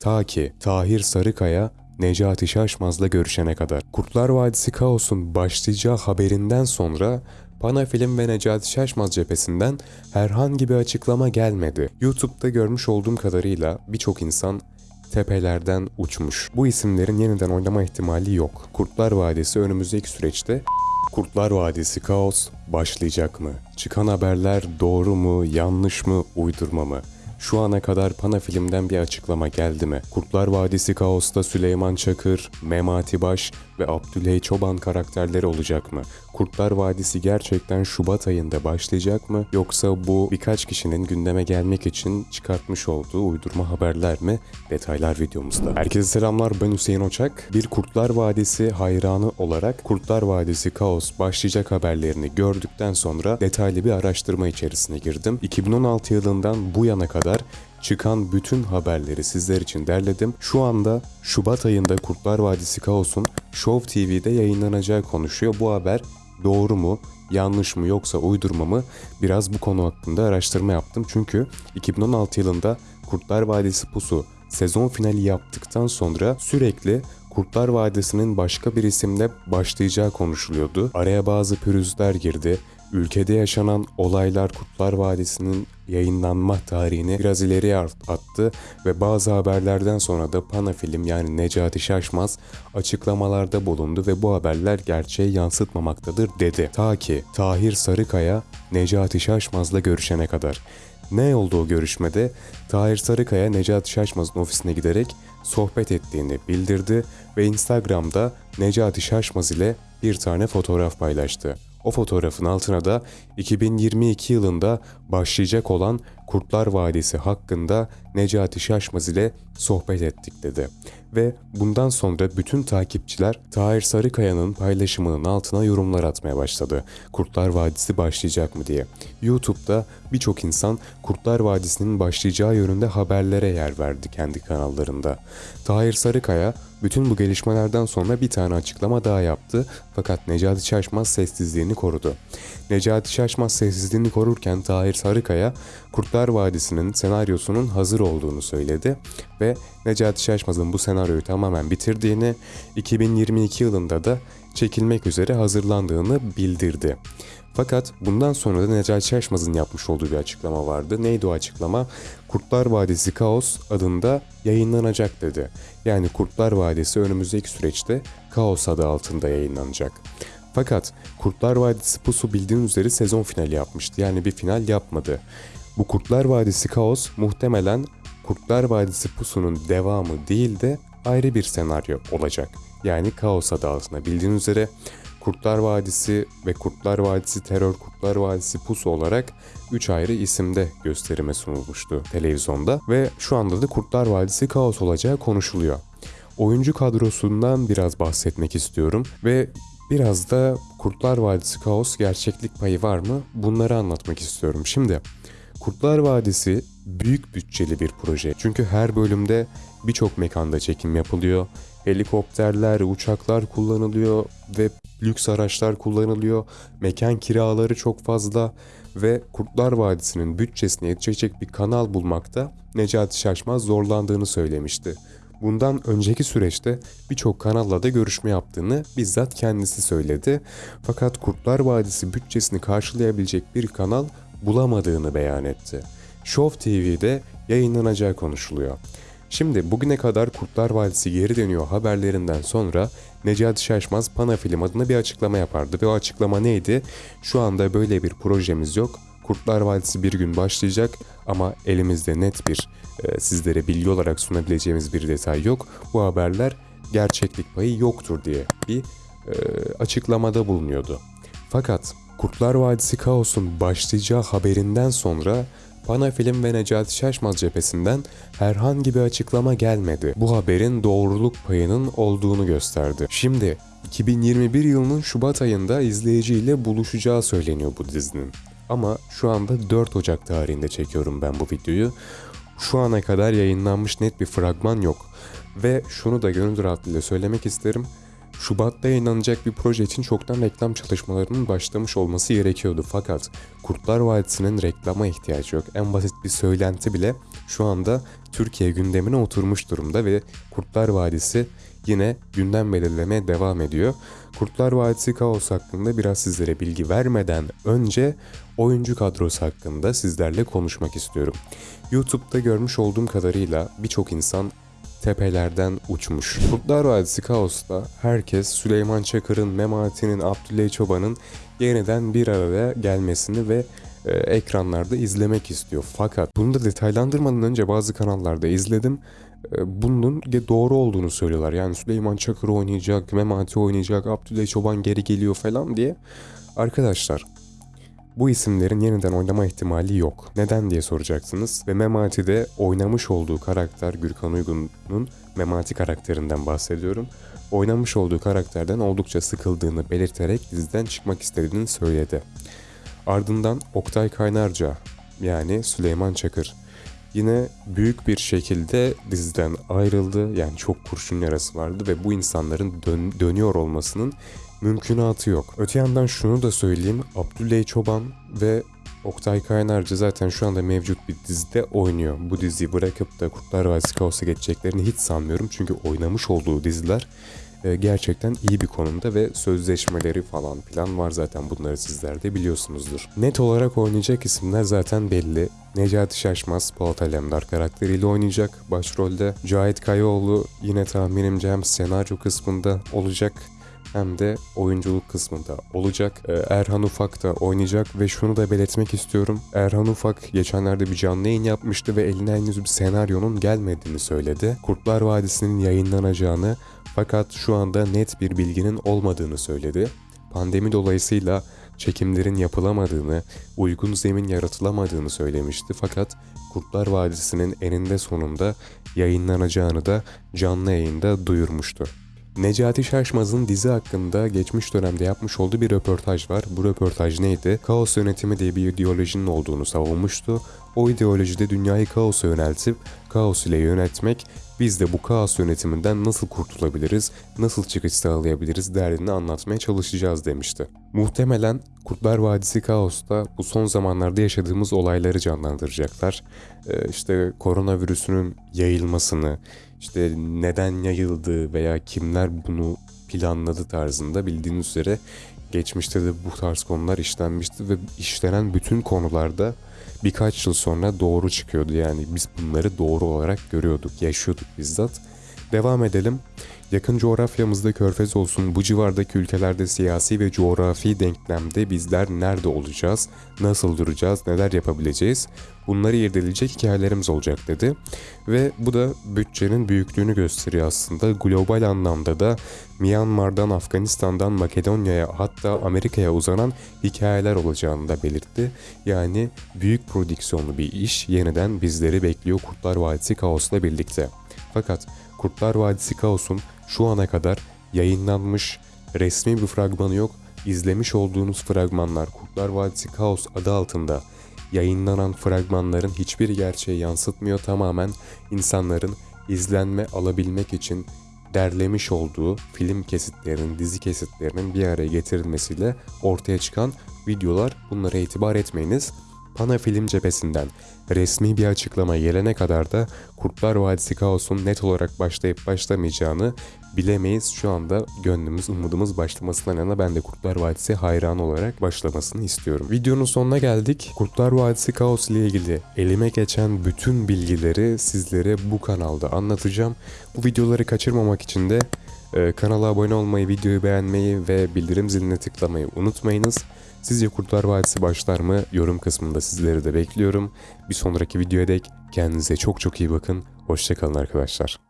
Ta ki Tahir Sarıkaya Necati Şaşmaz'la görüşene kadar. Kurtlar Vadisi Kaos'un başlayacağı haberinden sonra Panafilm ve Necati Şaşmaz cephesinden herhangi bir açıklama gelmedi. YouTube'da görmüş olduğum kadarıyla birçok insan tepelerden uçmuş. Bu isimlerin yeniden oynama ihtimali yok. Kurtlar Vadisi önümüzdeki süreçte Kurtlar Vadisi Kaos başlayacak mı? Çıkan haberler doğru mu, yanlış mı, uydurma mı? Şu ana kadar Panafilm'den bir açıklama geldi mi? Kurtlar Vadisi Kaos'ta Süleyman Çakır, Memati Baş ve Abdülhey Çoban karakterleri olacak mı? Kurtlar Vadisi gerçekten Şubat ayında başlayacak mı? Yoksa bu birkaç kişinin gündeme gelmek için çıkartmış olduğu uydurma haberler mi? Detaylar videomuzda. Herkese selamlar ben Hüseyin Oçak. Bir Kurtlar Vadisi hayranı olarak Kurtlar Vadisi Kaos başlayacak haberlerini gördükten sonra detaylı bir araştırma içerisine girdim. 2016 yılından bu yana kadar çıkan bütün haberleri sizler için derledim. Şu anda Şubat ayında Kurtlar Vadisi Kaos'un Show TV'de yayınlanacağı konuşuyor. Bu haber doğru mu, yanlış mı yoksa uydurma mı biraz bu konu hakkında araştırma yaptım. Çünkü 2016 yılında Kurtlar Vadisi Pusu sezon finali yaptıktan sonra sürekli Kurtlar Vadisi'nin başka bir isimle başlayacağı konuşuluyordu. Araya bazı pürüzler girdi. Ülkede yaşanan olaylar Kurtlar Vadisi'nin yayınlanma tarihini biraz ileriye attı ve bazı haberlerden sonra da Panafilm yani Necati Şaşmaz açıklamalarda bulundu ve bu haberler gerçeği yansıtmamaktadır dedi. Ta ki Tahir Sarıkaya Necati Şaşmaz'la görüşene kadar. Ne oldu o görüşmede? Tahir Sarıkaya Necati Şaşmaz'ın ofisine giderek sohbet ettiğini bildirdi ve Instagram'da Necati Şaşmaz ile bir tane fotoğraf paylaştı. O fotoğrafın altına da 2022 yılında başlayacak olan Kurtlar Vadisi hakkında Necati Şaşmaz ile sohbet ettik dedi. Ve bundan sonra bütün takipçiler Tahir Sarıkaya'nın paylaşımının altına yorumlar atmaya başladı. Kurtlar Vadisi başlayacak mı diye. YouTube'da birçok insan Kurtlar Vadisi'nin başlayacağı yönünde haberlere yer verdi kendi kanallarında. Tahir Sarıkaya bütün bu gelişmelerden sonra bir tane açıklama daha yaptı fakat Necati Şaşmaz sessizliğini korudu. Necati Şaşmaz sessizliğini korurken Tahir Sarıkaya Kurtlar Vadisi'nin senaryosunun hazır olduğunu söyledi ve Necati Şaşmaz'ın bu senaryoyu tamamen bitirdiğini, 2022 yılında da çekilmek üzere hazırlandığını bildirdi. Fakat bundan sonra da Necati Şaşmaz'ın yapmış olduğu bir açıklama vardı. Neydi o açıklama? Kurtlar Vadisi Kaos adında yayınlanacak dedi. Yani Kurtlar Vadisi önümüzdeki süreçte Kaos adı altında yayınlanacak. Fakat Kurtlar Vadisi Pusu bildiğiniz üzere sezon finali yapmıştı. Yani bir final yapmadı. Bu Kurtlar Vadisi Kaos muhtemelen Kurtlar Vadisi Pusu'nun devamı değil de ayrı bir senaryo olacak. Yani Kaos adı altında bildiğiniz üzere Kurtlar Vadisi ve Kurtlar Vadisi Terör Kurtlar Vadisi Pusu olarak 3 ayrı isimde gösterime sunulmuştu televizyonda ve şu anda da Kurtlar Vadisi Kaos olacağı konuşuluyor. Oyuncu kadrosundan biraz bahsetmek istiyorum ve biraz da Kurtlar Vadisi Kaos gerçeklik payı var mı bunları anlatmak istiyorum. Şimdi Kurtlar Vadisi büyük bütçeli bir proje. Çünkü her bölümde birçok mekanda çekim yapılıyor. Helikopterler, uçaklar kullanılıyor ve lüks araçlar kullanılıyor. Mekan kiraları çok fazla ve Kurtlar Vadisi'nin bütçesine yetecek bir kanal bulmakta Necati Şaşmaz zorlandığını söylemişti. Bundan önceki süreçte birçok kanalla da görüşme yaptığını bizzat kendisi söyledi. Fakat Kurtlar Vadisi bütçesini karşılayabilecek bir kanal bulamadığını beyan etti. Show TV'de yayınlanacağı konuşuluyor. Şimdi bugüne kadar Kurtlar Vadisi geri dönüyor haberlerinden sonra Necati Şaşmaz Panafilm adına bir açıklama yapardı ve o açıklama neydi? Şu anda böyle bir projemiz yok. Kurtlar Vadisi bir gün başlayacak ama elimizde net bir e, sizlere bilgi olarak sunabileceğimiz bir detay yok. Bu haberler gerçeklik payı yoktur diye bir e, açıklamada bulunuyordu. Fakat Kurtlar Vadisi Kaos'un başlayacağı haberinden sonra Panafilm ve Necati Şaşmaz cephesinden herhangi bir açıklama gelmedi. Bu haberin doğruluk payının olduğunu gösterdi. Şimdi 2021 yılının Şubat ayında izleyiciyle buluşacağı söyleniyor bu dizinin. Ama şu anda 4 Ocak tarihinde çekiyorum ben bu videoyu. Şu ana kadar yayınlanmış net bir fragman yok. Ve şunu da gönül rahatlığıyla söylemek isterim. Şubat'ta yayınlanacak bir proje için çoktan reklam çalışmalarının başlamış olması gerekiyordu. Fakat Kurtlar Vadisi'nin reklama ihtiyacı yok. En basit bir söylenti bile şu anda Türkiye gündemine oturmuş durumda ve Kurtlar Vadisi yine gündem belirlemeye devam ediyor. Kurtlar Vadisi Kaos hakkında biraz sizlere bilgi vermeden önce oyuncu kadrosu hakkında sizlerle konuşmak istiyorum. YouTube'da görmüş olduğum kadarıyla birçok insan tepelerden uçmuş. Kurtlar Vadisi Kaos'ta herkes Süleyman Çakır'ın, Memati'nin, Abdüley Çoban'ın yeniden bir araya gelmesini ve e, ekranlarda izlemek istiyor. Fakat bunu da detaylandırmadan önce bazı kanallarda izledim. E, bunun doğru olduğunu söylüyorlar. Yani Süleyman Çakır oynayacak, Memati oynayacak, Abdüley Çoban geri geliyor falan diye. Arkadaşlar bu isimlerin yeniden oynama ihtimali yok. Neden diye soracaksınız. Ve Memati'de oynamış olduğu karakter Gürkan Uygun'un Memati karakterinden bahsediyorum. Oynamış olduğu karakterden oldukça sıkıldığını belirterek diziden çıkmak istediğini söyledi. Ardından Oktay Kaynarca yani Süleyman Çakır yine büyük bir şekilde diziden ayrıldı. Yani çok kurşun yarası vardı ve bu insanların dön- dönüyor olmasının mümkünatı yok. Öte yandan şunu da söyleyeyim. Abdüley Çoban ve Oktay Kaynarca zaten şu anda mevcut bir dizide oynuyor. Bu diziyi bırakıp da Kurtlar Vadisi Kaos'a geçeceklerini hiç sanmıyorum. Çünkü oynamış olduğu diziler e, gerçekten iyi bir konumda ve sözleşmeleri falan plan var zaten bunları sizler de biliyorsunuzdur. Net olarak oynayacak isimler zaten belli. Necati Şaşmaz Polat Alemdar karakteriyle oynayacak başrolde. Cahit Kayaoğlu yine tahminimce hem senaryo kısmında olacak hem de oyunculuk kısmında olacak. Ee, Erhan Ufak da oynayacak ve şunu da belirtmek istiyorum. Erhan Ufak geçenlerde bir canlı yayın yapmıştı ve eline henüz bir senaryonun gelmediğini söyledi. Kurtlar Vadisi'nin yayınlanacağını fakat şu anda net bir bilginin olmadığını söyledi. Pandemi dolayısıyla çekimlerin yapılamadığını, uygun zemin yaratılamadığını söylemişti fakat Kurtlar Vadisi'nin eninde sonunda yayınlanacağını da canlı yayında duyurmuştu. Necati Şaşmaz'ın dizi hakkında geçmiş dönemde yapmış olduğu bir röportaj var. Bu röportaj neydi? Kaos yönetimi diye bir ideolojinin olduğunu savunmuştu. O ideolojide dünyayı kaosa yöneltip kaos ile yönetmek, biz de bu kaos yönetiminden nasıl kurtulabiliriz, nasıl çıkış sağlayabiliriz derdini anlatmaya çalışacağız demişti. Muhtemelen Kurtlar Vadisi Kaos'ta bu son zamanlarda yaşadığımız olayları canlandıracaklar. Ee, işte koronavirüsünün yayılmasını, işte neden yayıldı veya kimler bunu planladı tarzında bildiğiniz üzere geçmişte de bu tarz konular işlenmişti ve işlenen bütün konularda birkaç yıl sonra doğru çıkıyordu. Yani biz bunları doğru olarak görüyorduk, yaşıyorduk bizzat. Devam edelim. Yakın coğrafyamızda körfez olsun bu civardaki ülkelerde siyasi ve coğrafi denklemde bizler nerede olacağız, nasıl duracağız, neler yapabileceğiz bunları irdeleyecek hikayelerimiz olacak dedi. Ve bu da bütçenin büyüklüğünü gösteriyor aslında. Global anlamda da Myanmar'dan, Afganistan'dan, Makedonya'ya hatta Amerika'ya uzanan hikayeler olacağını da belirtti. Yani büyük prodüksiyonlu bir iş yeniden bizleri bekliyor Kurtlar Vadisi Kaos'la birlikte. Fakat Kurtlar Vadisi Kaos'un şu ana kadar yayınlanmış resmi bir fragmanı yok. İzlemiş olduğunuz fragmanlar Kurtlar Vadisi Kaos adı altında yayınlanan fragmanların hiçbir gerçeği yansıtmıyor. Tamamen insanların izlenme alabilmek için derlemiş olduğu film kesitlerinin, dizi kesitlerinin bir araya getirilmesiyle ortaya çıkan videolar. Bunlara itibar etmeyiniz. Pana Film cephesinden resmi bir açıklama gelene kadar da Kurtlar Vadisi Kaos'un net olarak başlayıp başlamayacağını bilemeyiz. Şu anda gönlümüz, umudumuz başlamasından yana ben de Kurtlar Vadisi hayran olarak başlamasını istiyorum. Videonun sonuna geldik. Kurtlar Vadisi Kaos ile ilgili elime geçen bütün bilgileri sizlere bu kanalda anlatacağım. Bu videoları kaçırmamak için de e, kanala abone olmayı, videoyu beğenmeyi ve bildirim ziline tıklamayı unutmayınız. Sizce Kurtlar Vadisi başlar mı? Yorum kısmında sizleri de bekliyorum. Bir sonraki videoya dek kendinize çok çok iyi bakın. Hoşçakalın arkadaşlar.